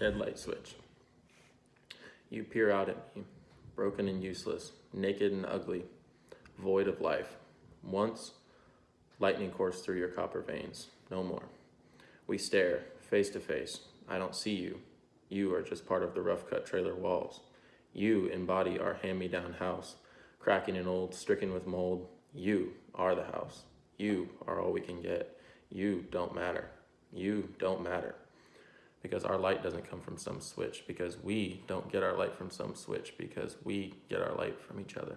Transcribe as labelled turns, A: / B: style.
A: Dead light switch. You peer out at me, broken and useless, naked and ugly, void of life. Once, lightning coursed through your copper veins. No more. We stare, face to face. I don't see you. You are just part of the rough cut trailer walls. You embody our hand me down house, cracking and old, stricken with mold. You are the house. You are all we can get. You don't matter. You don't matter. Because our light doesn't come from some switch, because we don't get our light from some switch, because we get our light from each other.